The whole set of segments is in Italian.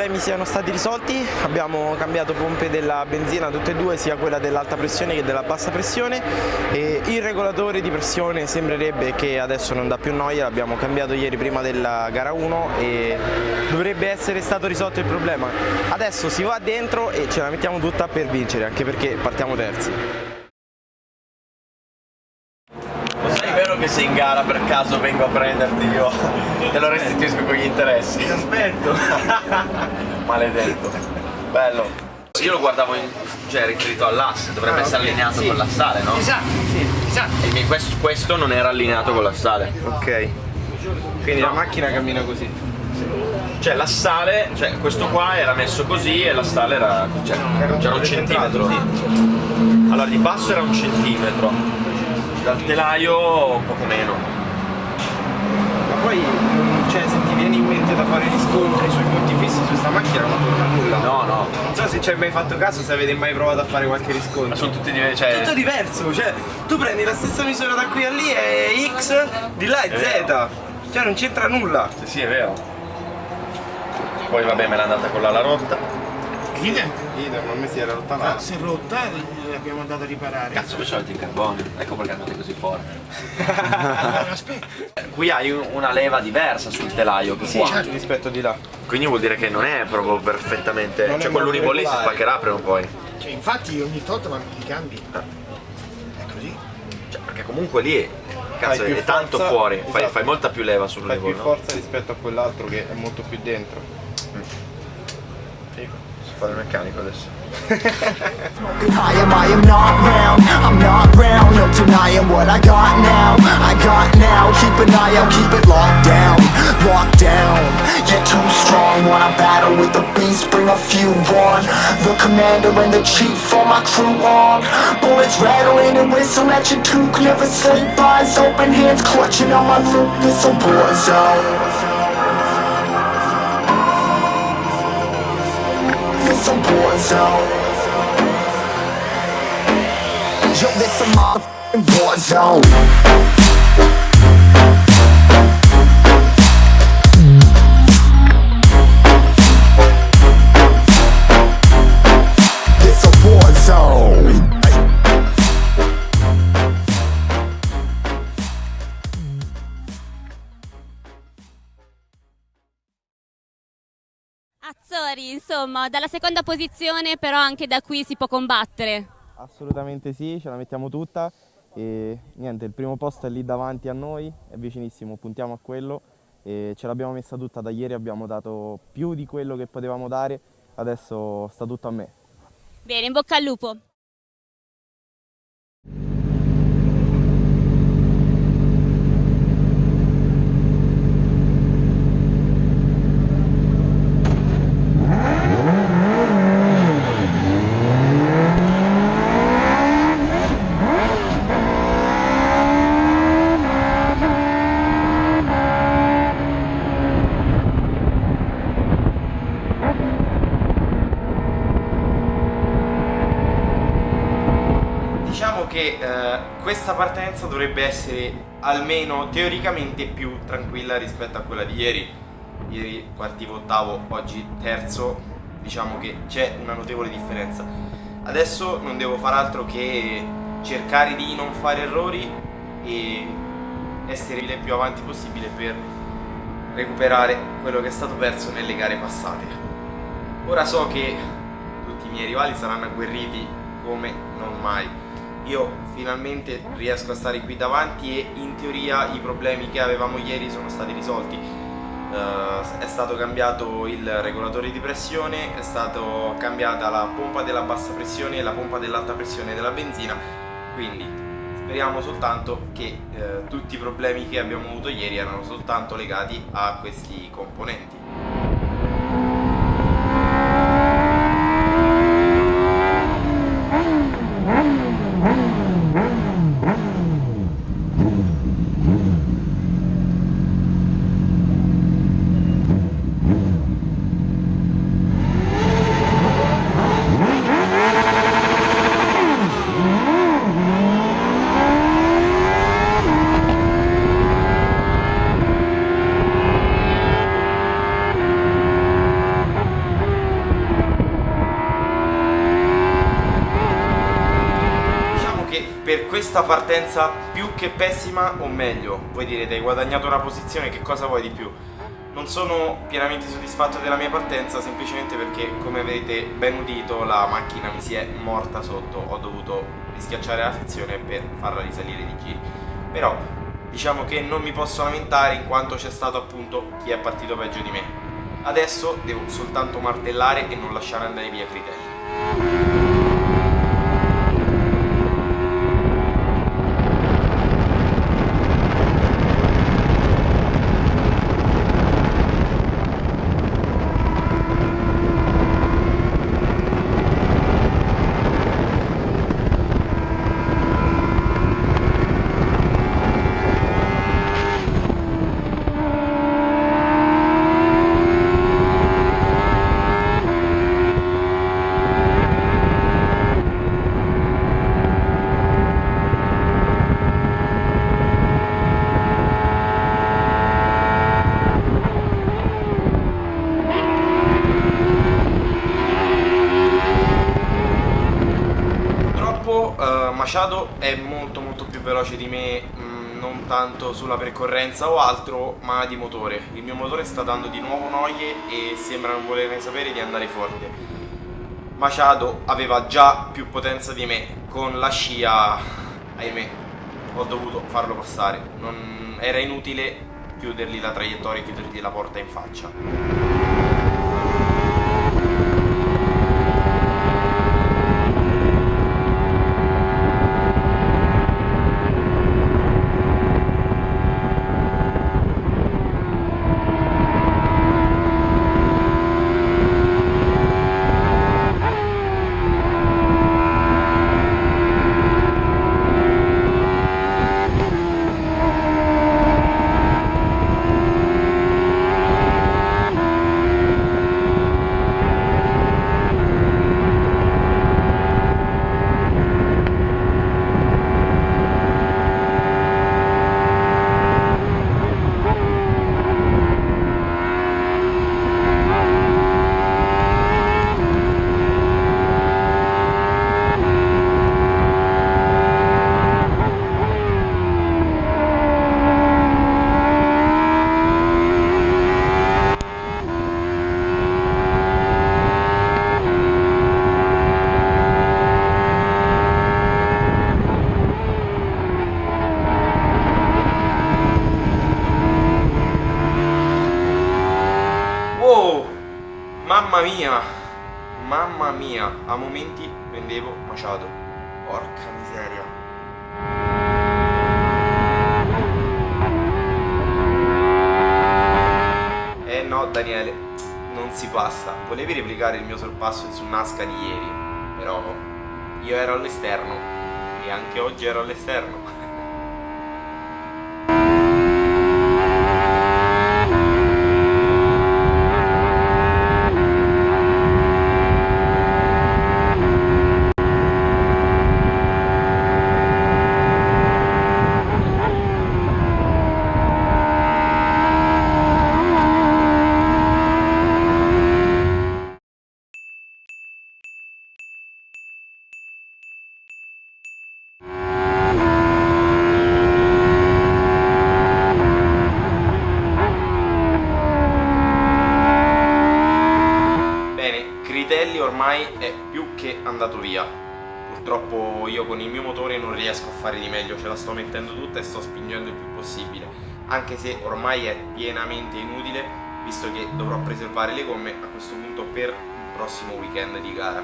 problemi siano stati risolti, abbiamo cambiato pompe della benzina tutte e due, sia quella dell'alta pressione che della bassa pressione e il regolatore di pressione sembrerebbe che adesso non dà più noia, l'abbiamo cambiato ieri prima della gara 1 e dovrebbe essere stato risolto il problema. Adesso si va dentro e ce la mettiamo tutta per vincere, anche perché partiamo terzi. Che se in gara per caso vengo a prenderti io te lo restituisco con gli interessi. Ti aspetto. Maledetto. Bello. Io lo guardavo in, cioè riferito all'asse, dovrebbe ah, essere okay. allineato sì. con l'assale, no? Esatto, sì, esatto. E questo, questo non era allineato con l'assale. Ok. Quindi no. la macchina cammina così. Cioè l'assale, cioè questo qua era messo così e l'assale era. Cioè, c'era un centimetro. Sì. Allora di passo era un centimetro dal telaio poco meno. Ma poi cioè, se ti viene in mente da fare gli scontri sui punti fissi su questa macchina non torna nulla. No no. Non so se ci hai mai fatto caso se avete mai provato a fare qualche riscontro. Ma sono tutti diversi cioè... tutto diverso cioè tu prendi la stessa misura da qui a lì e X di là è, è Z. vero. cioè non c'entra nulla. Sì sì è vero. Poi vabbè me l'è andata con l'ala rotta Idem? Idem, a me si era rotta là. Ah, si è rotta e l'abbiamo andato a riparare. Cazzo, questo è in carbonio. Ecco perché andate così forte. allora, aspetta. Qui hai una leva diversa sul telaio che sì, qua. Certo. rispetto di là. Quindi vuol dire che non è proprio perfettamente. Non cioè quell'unico lì si spaccherà prima o poi. Cioè, infatti ogni tot ma li cambi. Ah. È così. Cioè, perché comunque lì cazzo, è tanto forza, fuori, esatto. fai, fai, molta più leva sul fai level. Fai più forza rispetto a quell'altro che è molto più dentro. Fare il meccanico adesso I am, I am not round, I'm not round. No denying what I got now, I got now. Keep an eye out, keep it locked down, locked down. You're too strong, wanna battle with the beast? Bring a few on, the commander and the chief For my crew on, bullets rattling and whistle at your toque. Never sleep, eyes open, hands clutching on my loop This a war zone some war zone Yo, this a motherfucking war zone Insomma, dalla seconda posizione però anche da qui si può combattere. Assolutamente sì, ce la mettiamo tutta e niente, il primo posto è lì davanti a noi, è vicinissimo, puntiamo a quello e ce l'abbiamo messa tutta da ieri, abbiamo dato più di quello che potevamo dare, adesso sta tutto a me. Bene, in bocca al lupo! che eh, questa partenza dovrebbe essere almeno teoricamente più tranquilla rispetto a quella di ieri. Ieri partivo ottavo, oggi terzo diciamo che c'è una notevole differenza. Adesso non devo far altro che cercare di non fare errori e essere il più avanti possibile per recuperare quello che è stato perso nelle gare passate. Ora so che tutti i miei rivali saranno agguerriti come non mai io finalmente riesco a stare qui davanti e in teoria i problemi che avevamo ieri sono stati risolti. Uh, è stato cambiato il regolatore di pressione è stata cambiata la pompa della bassa pressione e la pompa dell'alta pressione della benzina. Quindi speriamo soltanto che uh, tutti i problemi che abbiamo avuto ieri erano soltanto legati a questi componenti questa partenza più che pessima o meglio, voi direte hai guadagnato una posizione, che cosa vuoi di più? Non sono pienamente soddisfatto della mia partenza semplicemente perché come avete ben udito la macchina mi si è morta sotto, ho dovuto rischiacciare la frizione per farla risalire di giri. Però diciamo che non mi posso lamentare in quanto c'è stato appunto chi è partito peggio di me. Adesso devo soltanto martellare e non lasciare andare via Critelli. Purtroppo eh, Machado è molto molto più veloce di me, mh, non tanto sulla percorrenza o altro, ma di motore. Il mio motore sta dando di nuovo noie e sembra non volerne sapere di andare forte. Machado aveva già più potenza di me, con la scia, ahimè, ho dovuto farlo passare. Non- era inutile chiudergli la traiettoria e chiudergli la porta in faccia. Wow! Mamma mia! Mamma mia! A momenti prendevo Machado. Porca miseria. Eh no, Daniele, non si passa. Volevi replicare il mio sorpasso su Nasca di ieri, però io ero all'esterno e anche oggi ero all'esterno. Tutta e sto spingendo il più possibile. Anche se ormai è pienamente inutile, visto che dovrò preservare le gomme a questo punto per il prossimo weekend di gara.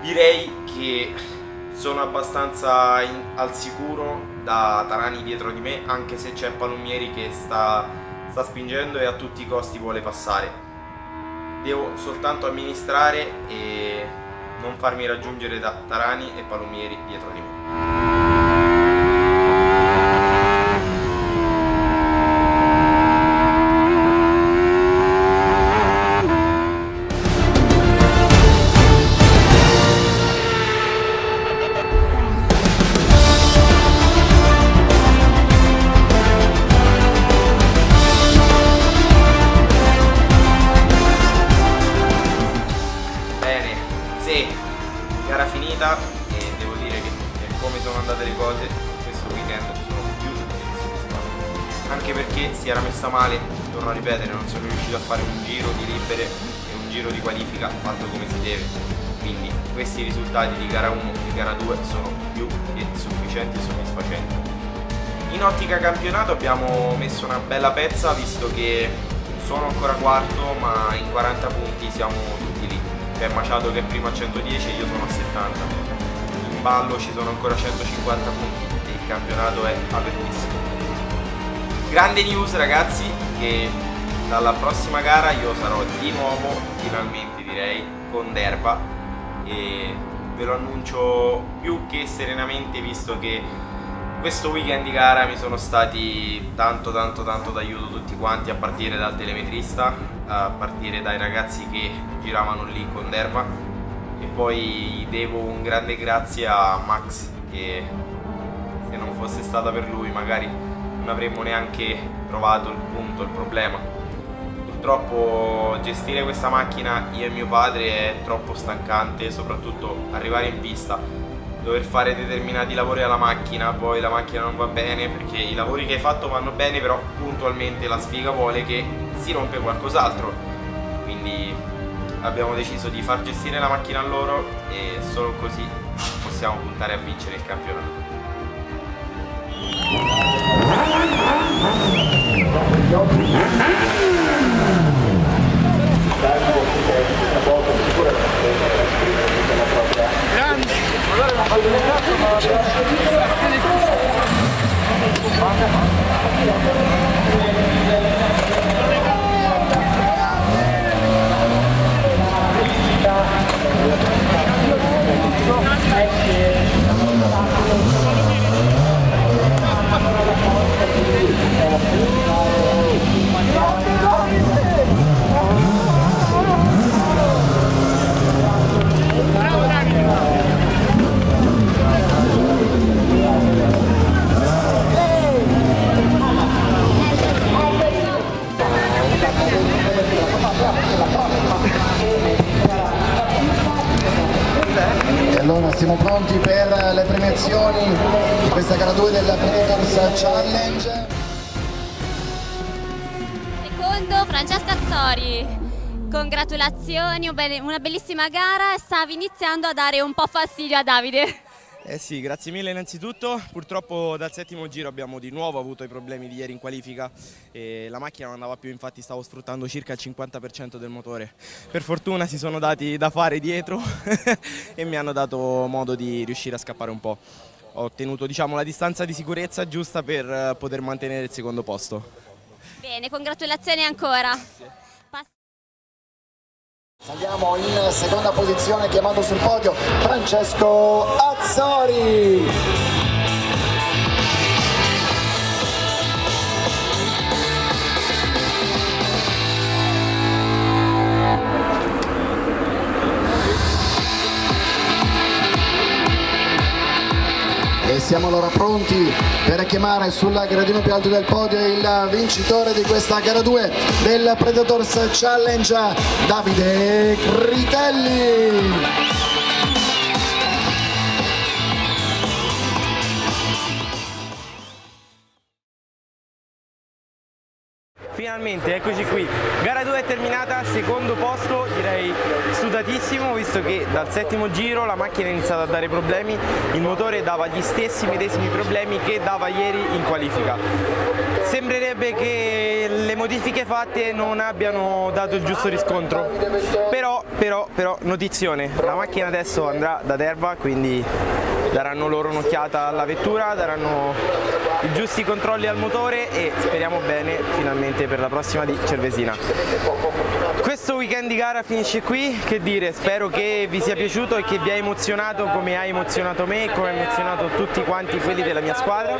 Direi che sono abbastanza in- al sicuro da Tarani dietro di me, anche se c'è Palumieri che sta, sta spingendo e a tutti i costi vuole passare devo soltanto amministrare e non farmi raggiungere da Tarani e Palumieri dietro di me. Cose questo weekend sono più soddisfatto anche perché si era messa male torno a ripetere non sono riuscito a fare un giro di libere e un giro di qualifica fatto come si deve. Quindi questi risultati di gara 1 e gara 2 sono più che sufficienti e soddisfacenti. In ottica campionato abbiamo messo una bella pezza visto che sono ancora quarto ma in 40 punti siamo tutti lì. C'è Maciato che è primo a 110 e io sono a 70 ballo ci sono ancora 150 punti il campionato è apertissimo. Grande news ragazzi che dalla prossima gara io sarò di nuovo finalmente direi con Derba. E ve lo annuncio più che serenamente visto che questo weekend di gara mi sono stati tanto tanto tanto d'aiuto tutti quanti a partire dal telemetrista a partire dai ragazzi che giravano lì con Derba e poi devo un grande grazie a Max che se non fosse stata per lui magari non avremmo neanche trovato il punto, il problema purtroppo gestire questa macchina io e mio padre è troppo stancante soprattutto arrivare in pista dover fare determinati lavori alla macchina, poi la macchina non va bene perché i lavori che hai fatto vanno bene, però puntualmente la sfiga vuole che si rompe qualcos'altro. Quindi abbiamo deciso di far gestire la macchina a loro e solo così possiamo puntare a vincere il campionato. Siamo pronti per le premiazioni di questa gara 2 del Predators Challenge. Secondo Francesca Azzori. Congratulazioni, una bellissima gara. Stavi iniziando a dare un po' fastidio a Davide. Eh sì, grazie mille innanzitutto. Purtroppo dal settimo giro abbiamo di nuovo avuto i problemi di ieri in qualifica e la macchina non andava più, infatti stavo sfruttando circa il 50% del motore. Per fortuna si sono dati da fare dietro e mi hanno dato modo di riuscire a scappare un po'. Ho ottenuto diciamo, la distanza di sicurezza giusta per poter mantenere il secondo posto. Bene, congratulazioni ancora. Pass- Andiamo in seconda posizione chiamato sul podio Francesco Azzori. Siamo allora pronti per chiamare sul gradino più alto del podio il vincitore di questa gara 2 del Predators Challenge, Davide Critelli. Finalmente, eccoci qui. Gara 2 è terminata, secondo posto, direi sudatissimo, visto che dal settimo giro la macchina ha iniziato a dare problemi, il motore dava gli stessi medesimi problemi che dava ieri in qualifica. Sembrerebbe che le modifiche fatte non abbiano dato il giusto riscontro, però, però, però, notizione, la macchina adesso andrà da Derba, quindi daranno loro un'occhiata alla vettura, daranno i giusti controlli al motore e speriamo bene finalmente per la prossima di Cervesina. Questo weekend di gara finisce qui, che dire, spero che vi sia piaciuto e che vi ha emozionato come ha emozionato me e come ha emozionato tutti quanti quelli della mia squadra.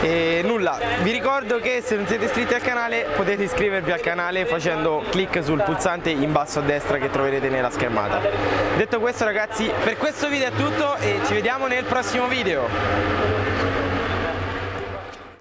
E nulla, vi ricordo che se non siete iscritti al canale potete iscrivervi al canale facendo clic sul pulsante in basso a destra che troverete nella schermata. Detto questo ragazzi, per questo video è tutto e ci vediamo nel prossimo video.